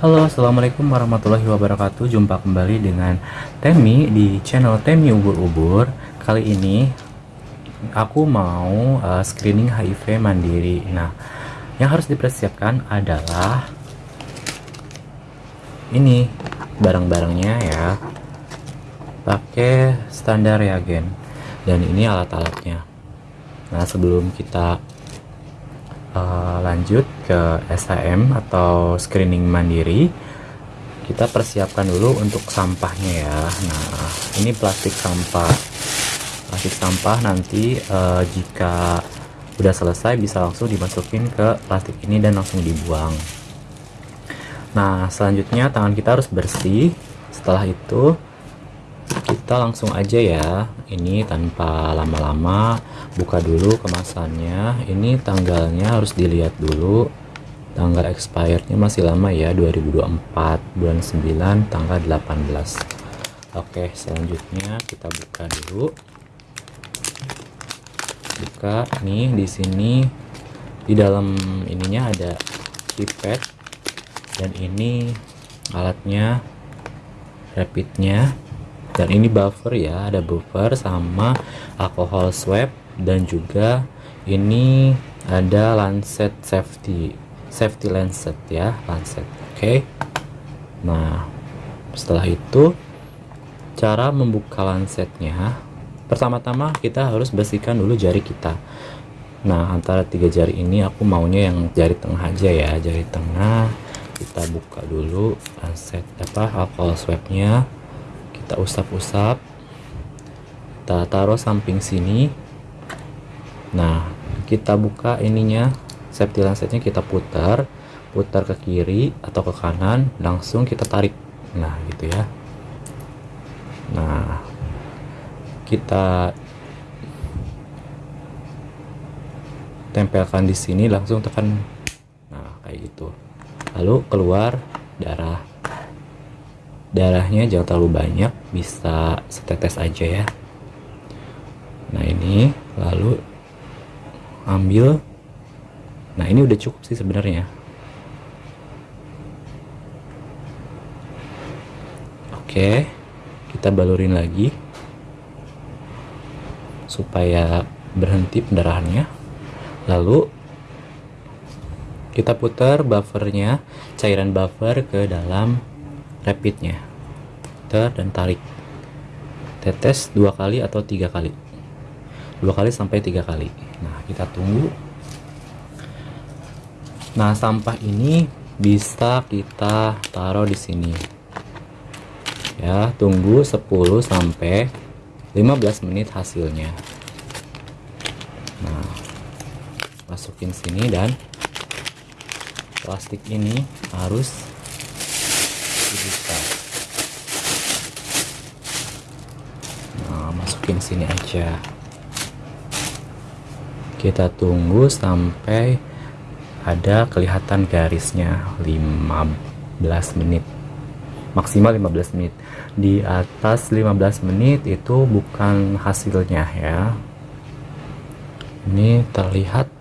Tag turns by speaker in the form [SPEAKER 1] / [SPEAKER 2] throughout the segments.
[SPEAKER 1] Halo assalamualaikum warahmatullahi wabarakatuh. Jumpa kembali dengan Temi di channel Temi Ubur-Ubur. Kali ini aku mau uh, screening HIV mandiri. Nah yang harus dipersiapkan adalah Ini barang-barangnya ya. Pakai standar reagen. Dan ini alat-alatnya. Nah sebelum kita uh, lanjut ke SHM atau screening mandiri. Kita persiapkan dulu untuk sampahnya ya. Nah ini plastik sampah. Plastik sampah nanti uh, jika udah selesai bisa langsung dimasukin ke plastik ini dan langsung dibuang. Nah selanjutnya tangan kita harus bersih. Setelah itu kita langsung aja ya. Ini tanpa lama-lama buka dulu kemasannya. Ini tanggalnya harus dilihat dulu. Tanggal expirednya masih lama ya 2024 bulan 9 tanggal 18 oke selanjutnya kita buka dulu. Buka nih di sini. Di dalam ininya ada keypad. Dan ini alatnya rapidnya dan ini buffer ya ada buffer sama alcohol swab dan juga ini ada lancet safety safety lancet ya lancet oke. Okay. nah setelah itu cara membuka lancetnya. Pertama-tama kita harus bersihkan dulu jari kita. Nah antara tiga jari ini aku maunya yang jari tengah aja ya jari tengah. Kita buka dulu lancet apa alcohol swabnya kita usap-usap. Kita taruh samping sini. Nah kita buka ininya. Safety lancetnya kita putar. Putar ke kiri atau ke kanan langsung kita tarik. Nah gitu ya. Nah kita tempelkan di sini langsung tekan. Nah kayak gitu. Lalu keluar darah darahnya jangan terlalu banyak bisa setetes aja ya. Nah ini lalu ambil. Nah ini udah cukup sih sebenarnya. Oke kita balurin lagi supaya berhenti pendarahannya. Lalu kita putar buffernya cairan buffer ke dalam rapidnya. Ter dan tarik. Tetes dua kali atau tiga kali? Dua kali sampai tiga kali. Nah kita tunggu. Nah sampah ini bisa kita taruh di sini. Ya tunggu 10 sampai 15 menit hasilnya. Nah masukin sini dan plastik ini harus dibuka nah masukin sini aja. Kita tunggu sampai ada kelihatan garisnya 15 menit. Maksimal 15 menit. Di atas 15 menit itu bukan hasilnya ya. Ini terlihat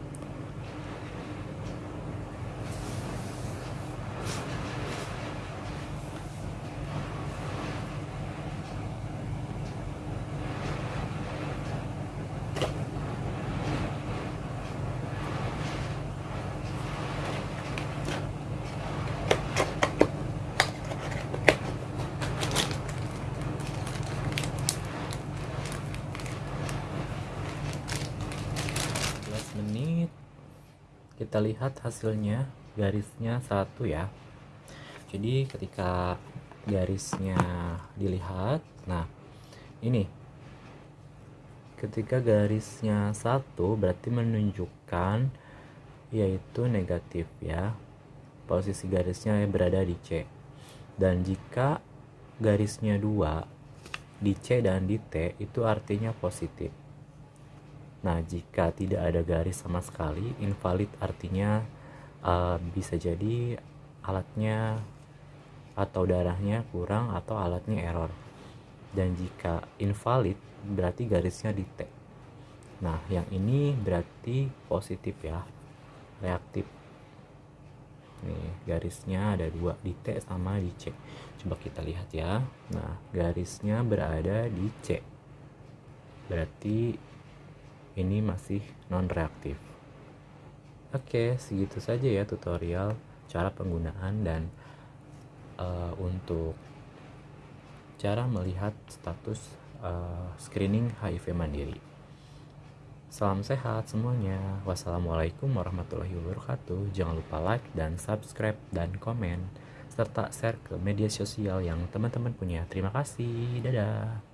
[SPEAKER 1] 15 menit kita lihat hasilnya garisnya satu ya. Jadi ketika garisnya dilihat nah ini. Ketika garisnya satu berarti menunjukkan yaitu negatif ya. Posisi garisnya berada di C. Dan jika garisnya dua di C dan di T itu artinya positif Nah, jika tidak ada garis sama sekali, invalid artinya uh, bisa jadi alatnya atau darahnya kurang atau alatnya error. Dan jika invalid berarti garisnya di T. Nah, yang ini berarti positif ya, reaktif. nih garisnya ada dua di T sama di C coba kita lihat ya nah garisnya berada di C berarti ini masih non reaktif oke segitu saja ya tutorial cara penggunaan dan uh, untuk cara melihat status uh, screening HIV mandiri Salam sehat semuanya. Wassalamualaikum warahmatullahi wabarakatuh. Jangan lupa like dan subscribe dan komen serta share ke media sosial yang teman-teman punya. Terima kasih. Dadah.